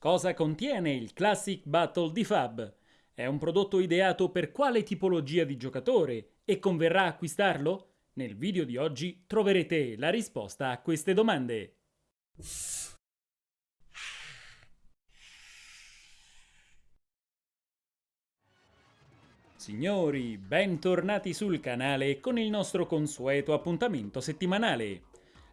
Cosa contiene il Classic Battle di Fab? È un prodotto ideato per quale tipologia di giocatore e converrà acquistarlo? Nel video di oggi troverete la risposta a queste domande. Signori, bentornati sul canale con il nostro consueto appuntamento settimanale.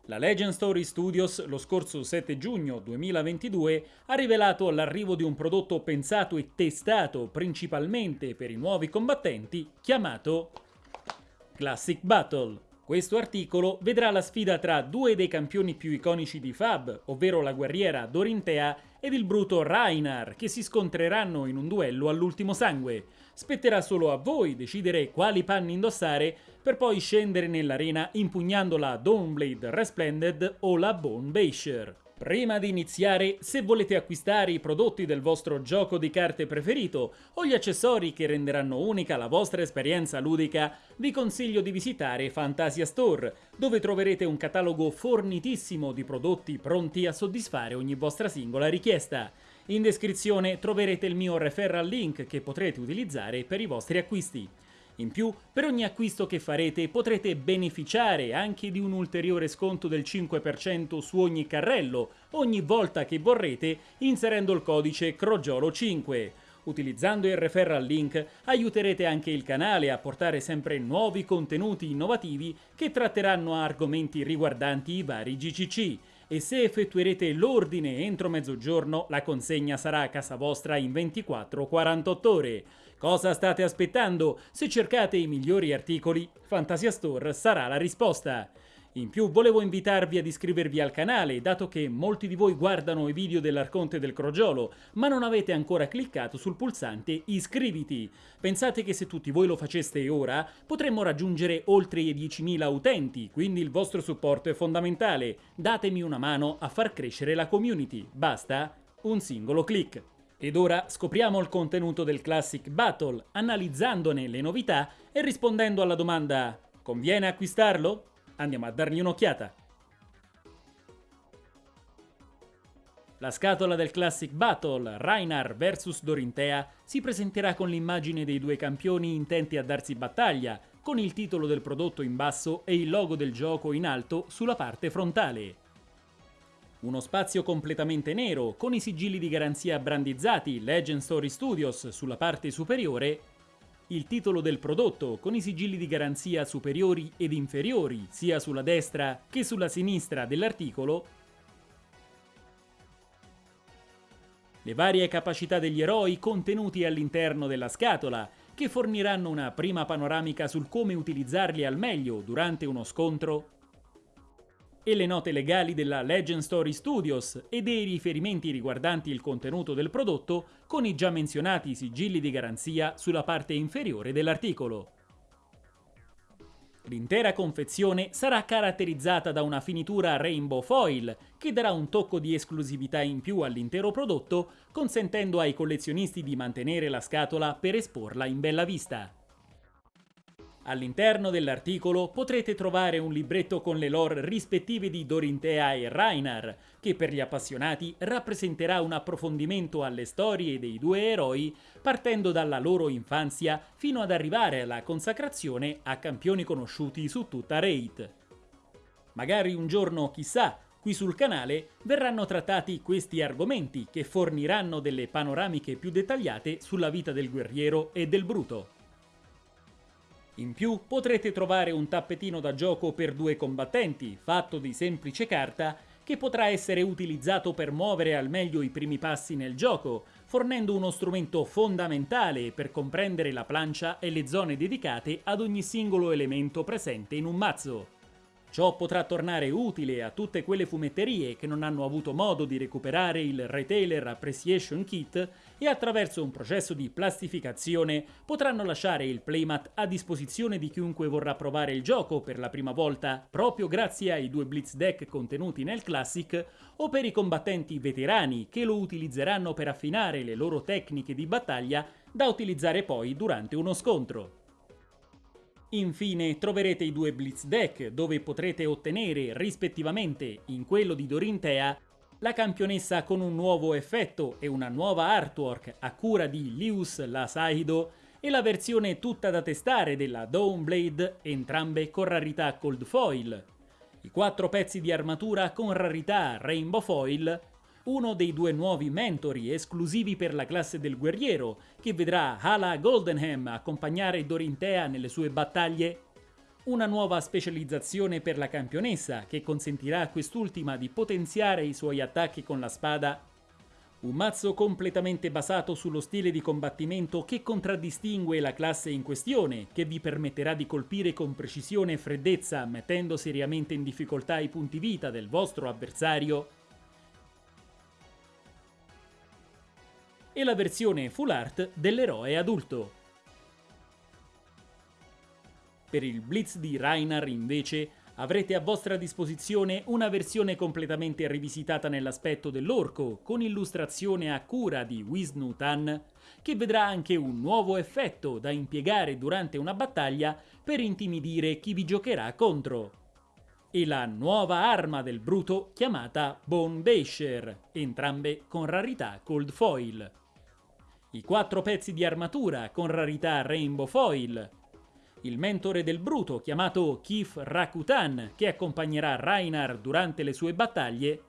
La Legend Story Studios lo scorso 7 giugno 2022 ha rivelato l'arrivo di un prodotto pensato e testato principalmente per i nuovi combattenti chiamato Classic Battle. Questo articolo vedrà la sfida tra due dei campioni più iconici di Fab, ovvero la guerriera Dorintea ed il bruto Rainar, che si scontreranno in un duello all'ultimo sangue. Spetterà solo a voi decidere quali panni indossare per poi scendere nell'arena impugnando la Dawnblade Resplended o la Bone Basher. Prima di iniziare, se volete acquistare i prodotti del vostro gioco di carte preferito o gli accessori che renderanno unica la vostra esperienza ludica, vi consiglio di visitare Fantasia Store, dove troverete un catalogo fornitissimo di prodotti pronti a soddisfare ogni vostra singola richiesta. In descrizione troverete il mio referral link che potrete utilizzare per i vostri acquisti. In più, per ogni acquisto che farete potrete beneficiare anche di un ulteriore sconto del 5% su ogni carrello ogni volta che vorrete inserendo il codice CROGIOLO5. Utilizzando il referral link aiuterete anche il canale a portare sempre nuovi contenuti innovativi che tratteranno argomenti riguardanti i vari GCC e se effettuerete l'ordine entro mezzogiorno la consegna sarà a casa vostra in 24-48 ore. Cosa state aspettando? Se cercate i migliori articoli, Fantasia Store sarà la risposta. In più volevo invitarvi ad iscrivervi al canale, dato che molti di voi guardano i video dell'Arconte del Crogiolo, ma non avete ancora cliccato sul pulsante iscriviti. Pensate che se tutti voi lo faceste ora, potremmo raggiungere oltre i 10.000 utenti, quindi il vostro supporto è fondamentale. Datemi una mano a far crescere la community. Basta un singolo clic. Ed ora scopriamo il contenuto del Classic Battle, analizzandone le novità e rispondendo alla domanda conviene acquistarlo? Andiamo a dargli un'occhiata. La scatola del Classic Battle, Rainar vs Dorintea, si presenterà con l'immagine dei due campioni intenti a darsi battaglia, con il titolo del prodotto in basso e il logo del gioco in alto sulla parte frontale. Uno spazio completamente nero, con i sigilli di garanzia brandizzati Legend Story Studios sulla parte superiore il titolo del prodotto con i sigilli di garanzia superiori ed inferiori sia sulla destra che sulla sinistra dell'articolo, le varie capacità degli eroi contenuti all'interno della scatola, che forniranno una prima panoramica sul come utilizzarli al meglio durante uno scontro e le note legali della Legend Story Studios e dei riferimenti riguardanti il contenuto del prodotto con i già menzionati sigilli di garanzia sulla parte inferiore dell'articolo. L'intera confezione sarà caratterizzata da una finitura rainbow foil che darà un tocco di esclusività in più all'intero prodotto, consentendo ai collezionisti di mantenere la scatola per esporla in bella vista. All'interno dell'articolo potrete trovare un libretto con le lore rispettive di Dorintea e Rainar, che per gli appassionati rappresenterà un approfondimento alle storie dei due eroi, partendo dalla loro infanzia fino ad arrivare alla consacrazione a campioni conosciuti su tutta Raid. Magari un giorno, chissà, qui sul canale verranno trattati questi argomenti che forniranno delle panoramiche più dettagliate sulla vita del guerriero e del bruto. In più potrete trovare un tappetino da gioco per due combattenti, fatto di semplice carta, che potrà essere utilizzato per muovere al meglio i primi passi nel gioco, fornendo uno strumento fondamentale per comprendere la plancia e le zone dedicate ad ogni singolo elemento presente in un mazzo. Ciò potrà tornare utile a tutte quelle fumetterie che non hanno avuto modo di recuperare il Retailer Appreciation Kit e attraverso un processo di plastificazione potranno lasciare il playmat a disposizione di chiunque vorrà provare il gioco per la prima volta proprio grazie ai due Blitz Deck contenuti nel Classic o per i combattenti veterani che lo utilizzeranno per affinare le loro tecniche di battaglia da utilizzare poi durante uno scontro. Infine troverete i due Blitz Deck, dove potrete ottenere rispettivamente in quello di Dorintea la campionessa con un nuovo effetto e una nuova artwork a cura di Lius Lasaido e la versione tutta da testare della Dawnblade, entrambe con rarità Cold Foil. I quattro pezzi di armatura con rarità Rainbow Foil, uno dei due nuovi mentori esclusivi per la classe del guerriero, che vedrà Hala Goldenham accompagnare Dorintea nelle sue battaglie. Una nuova specializzazione per la campionessa che consentirà a quest'ultima di potenziare i suoi attacchi con la spada, un mazzo completamente basato sullo stile di combattimento che contraddistingue la classe in questione, che vi permetterà di colpire con precisione e freddezza mettendo seriamente in difficoltà i punti vita del vostro avversario, e la versione full art dell'eroe adulto. Per il Blitz di Reinar, invece, avrete a vostra disposizione una versione completamente rivisitata nell'aspetto dell'orco, con illustrazione a cura di Wisnu Tan, che vedrà anche un nuovo effetto da impiegare durante una battaglia per intimidire chi vi giocherà contro. E la nuova arma del bruto chiamata Bone Basher, entrambe con rarità Cold Foil. I quattro pezzi di armatura con rarità Rainbow Foil, il mentore del Bruto, chiamato Kif Rakutan, che accompagnerà Rainar durante le sue battaglie,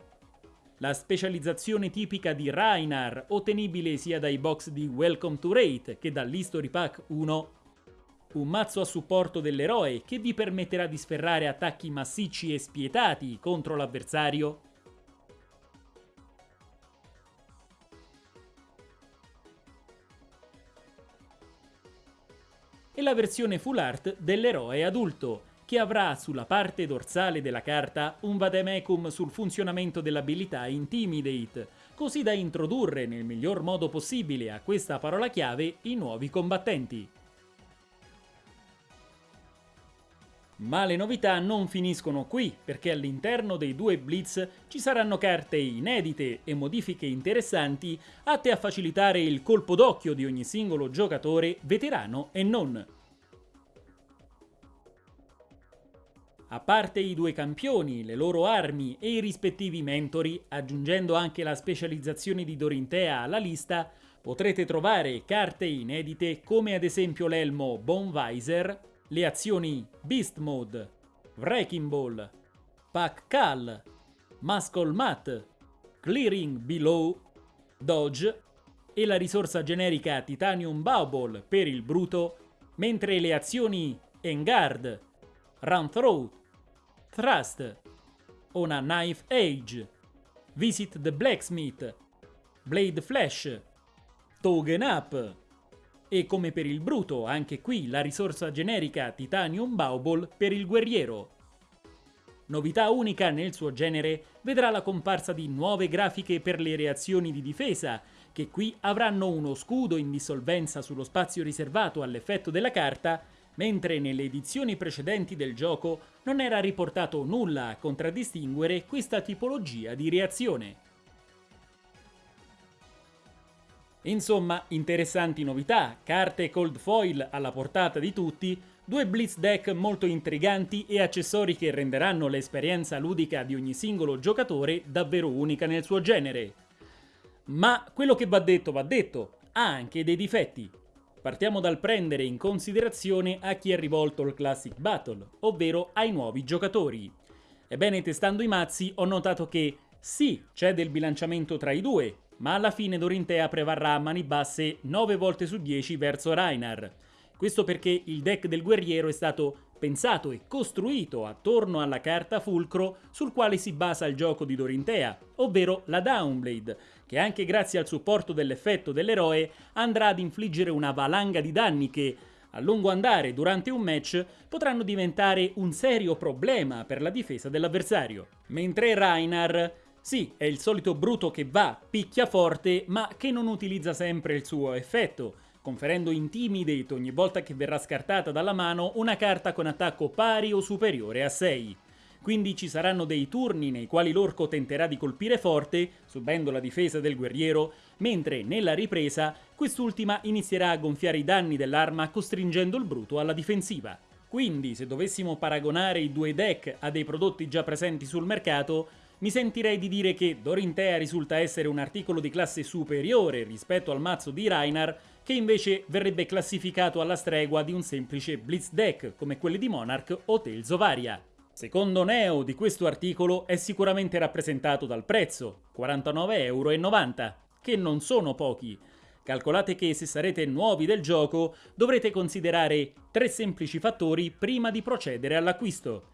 la specializzazione tipica di Rainar, ottenibile sia dai box di Welcome to Raid che dall'History Pack 1, un mazzo a supporto dell'eroe che vi permetterà di sferrare attacchi massicci e spietati contro l'avversario, e la versione full art dell'eroe adulto, che avrà sulla parte dorsale della carta un vademecum sul funzionamento dell'abilità Intimidate, così da introdurre nel miglior modo possibile a questa parola chiave i nuovi combattenti. Ma le novità non finiscono qui, perché all'interno dei due Blitz ci saranno carte inedite e modifiche interessanti atte a facilitare il colpo d'occhio di ogni singolo giocatore, veterano e non. A parte i due campioni, le loro armi e i rispettivi mentori, aggiungendo anche la specializzazione di Dorintea alla lista, potrete trovare carte inedite come ad esempio l'elmo Bonvisor, le azioni Beast Mode, Wrecking Ball, Pack Call, Muscle Mat, Clearing Below, Dodge e la risorsa generica Titanium Bubble per il bruto, mentre le azioni Engard, Run Through, Thrust, On a Knife Age, Visit the Blacksmith, Blade Flash, Togen Up, e come per il bruto, anche qui la risorsa generica Titanium Baubol per il guerriero. Novità unica nel suo genere vedrà la comparsa di nuove grafiche per le reazioni di difesa, che qui avranno uno scudo in dissolvenza sullo spazio riservato all'effetto della carta, mentre nelle edizioni precedenti del gioco non era riportato nulla a contraddistinguere questa tipologia di reazione. Insomma, interessanti novità, carte cold foil alla portata di tutti, due blitz deck molto intriganti e accessori che renderanno l'esperienza ludica di ogni singolo giocatore davvero unica nel suo genere. Ma quello che va detto va detto, ha anche dei difetti. Partiamo dal prendere in considerazione a chi è rivolto il Classic Battle, ovvero ai nuovi giocatori. Ebbene, testando i mazzi ho notato che sì, c'è del bilanciamento tra i due, ma alla fine Dorintea prevarrà a mani basse 9 volte su 10 verso Rainar. Questo perché il deck del guerriero è stato pensato e costruito attorno alla carta fulcro sul quale si basa il gioco di Dorintea, ovvero la Downblade, che anche grazie al supporto dell'effetto dell'eroe andrà ad infliggere una valanga di danni che, a lungo andare durante un match, potranno diventare un serio problema per la difesa dell'avversario. Mentre Rainar sì, è il solito bruto che va, picchia forte, ma che non utilizza sempre il suo effetto, conferendo Intimidate ogni volta che verrà scartata dalla mano una carta con attacco pari o superiore a 6. Quindi ci saranno dei turni nei quali l'orco tenterà di colpire forte, subendo la difesa del guerriero, mentre nella ripresa quest'ultima inizierà a gonfiare i danni dell'arma costringendo il bruto alla difensiva. Quindi, se dovessimo paragonare i due deck a dei prodotti già presenti sul mercato, mi sentirei di dire che Dorintea risulta essere un articolo di classe superiore rispetto al mazzo di Reinar, che invece verrebbe classificato alla stregua di un semplice Blitz deck, come quelli di Monarch o Tales of Aria. Secondo Neo di questo articolo è sicuramente rappresentato dal prezzo, 49,90 euro, che non sono pochi. Calcolate che se sarete nuovi del gioco dovrete considerare tre semplici fattori prima di procedere all'acquisto.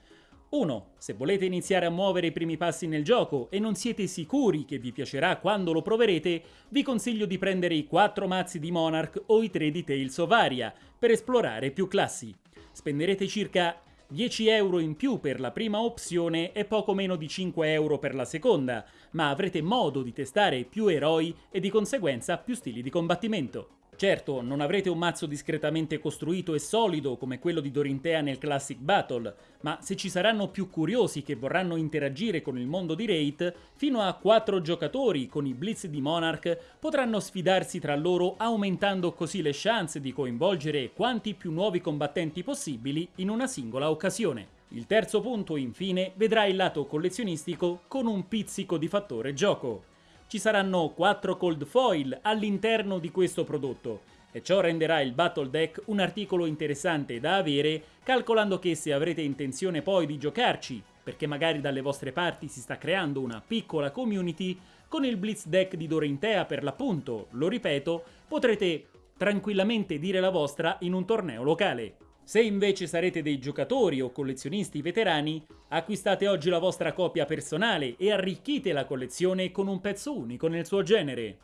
1. Se volete iniziare a muovere i primi passi nel gioco e non siete sicuri che vi piacerà quando lo proverete, vi consiglio di prendere i 4 mazzi di Monarch o i 3 di Tales of Aria per esplorare più classi. Spenderete circa 10 euro in più per la prima opzione e poco meno di 5 euro per la seconda, ma avrete modo di testare più eroi e di conseguenza più stili di combattimento. Certo, non avrete un mazzo discretamente costruito e solido come quello di Dorintea nel Classic Battle, ma se ci saranno più curiosi che vorranno interagire con il mondo di Wraith, fino a 4 giocatori con i Blitz di Monarch potranno sfidarsi tra loro aumentando così le chance di coinvolgere quanti più nuovi combattenti possibili in una singola occasione. Il terzo punto, infine, vedrà il lato collezionistico con un pizzico di fattore gioco ci saranno 4 cold foil all'interno di questo prodotto e ciò renderà il Battle Deck un articolo interessante da avere calcolando che se avrete intenzione poi di giocarci, perché magari dalle vostre parti si sta creando una piccola community, con il Blitz Deck di Dorintea per l'appunto, lo ripeto, potrete tranquillamente dire la vostra in un torneo locale. Se invece sarete dei giocatori o collezionisti veterani, acquistate oggi la vostra copia personale e arricchite la collezione con un pezzo unico nel suo genere.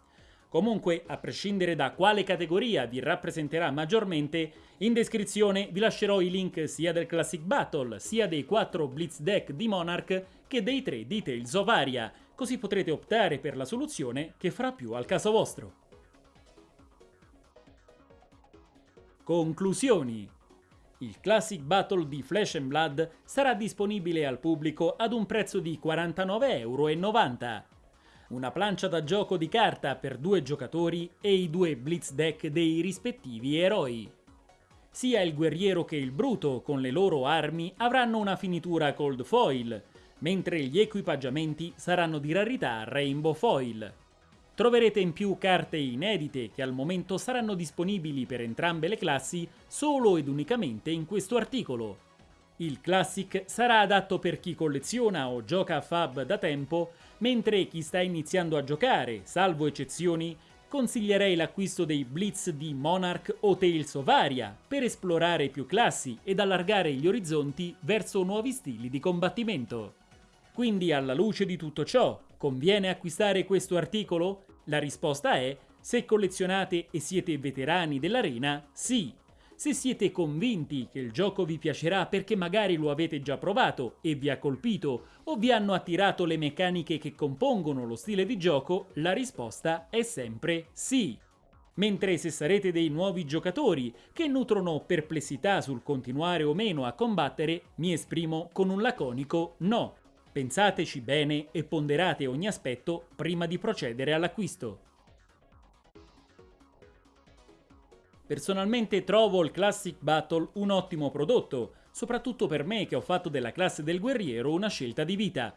Comunque, a prescindere da quale categoria vi rappresenterà maggiormente, in descrizione vi lascerò i link sia del Classic Battle, sia dei 4 Blitz Deck di Monarch che dei 3 di Tales of Aria, così potrete optare per la soluzione che farà più al caso vostro. Conclusioni il Classic Battle di Flesh and Blood sarà disponibile al pubblico ad un prezzo di 49,90 euro. Una plancia da gioco di carta per due giocatori e i due Blitz deck dei rispettivi eroi. Sia il guerriero che il bruto, con le loro armi, avranno una finitura cold foil, mentre gli equipaggiamenti saranno di rarità rainbow foil. Troverete in più carte inedite che al momento saranno disponibili per entrambe le classi solo ed unicamente in questo articolo. Il Classic sarà adatto per chi colleziona o gioca a Fab da tempo, mentre chi sta iniziando a giocare, salvo eccezioni, consiglierei l'acquisto dei Blitz di Monarch o Tales of Aria per esplorare più classi ed allargare gli orizzonti verso nuovi stili di combattimento. Quindi alla luce di tutto ciò, conviene acquistare questo articolo? La risposta è se collezionate e siete veterani dell'arena, sì. Se siete convinti che il gioco vi piacerà perché magari lo avete già provato e vi ha colpito o vi hanno attirato le meccaniche che compongono lo stile di gioco, la risposta è sempre sì. Mentre se sarete dei nuovi giocatori che nutrono perplessità sul continuare o meno a combattere, mi esprimo con un laconico no. Pensateci bene e ponderate ogni aspetto prima di procedere all'acquisto. Personalmente trovo il Classic Battle un ottimo prodotto, soprattutto per me che ho fatto della classe del guerriero una scelta di vita.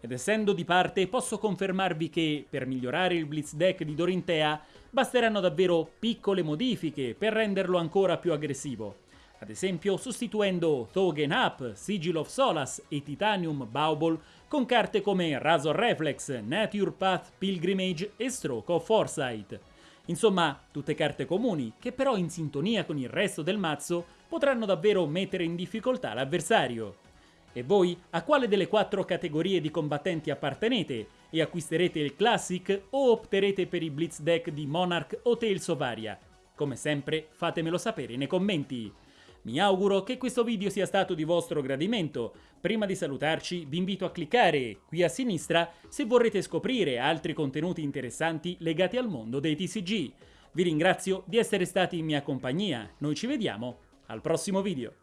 Ed essendo di parte posso confermarvi che, per migliorare il Blitz Deck di Dorintea, basteranno davvero piccole modifiche per renderlo ancora più aggressivo ad esempio sostituendo Thogen Up, Sigil of Solas e Titanium Baubol con carte come Razor Reflex, Nature Path Pilgrimage e Stroke of Foresight. Insomma, tutte carte comuni, che però in sintonia con il resto del mazzo potranno davvero mettere in difficoltà l'avversario. E voi a quale delle quattro categorie di combattenti appartenete? E acquisterete il Classic o opterete per i Blitz deck di Monarch o Tales of Aria? Come sempre fatemelo sapere nei commenti. Mi auguro che questo video sia stato di vostro gradimento. Prima di salutarci vi invito a cliccare qui a sinistra se vorrete scoprire altri contenuti interessanti legati al mondo dei TCG. Vi ringrazio di essere stati in mia compagnia, noi ci vediamo al prossimo video.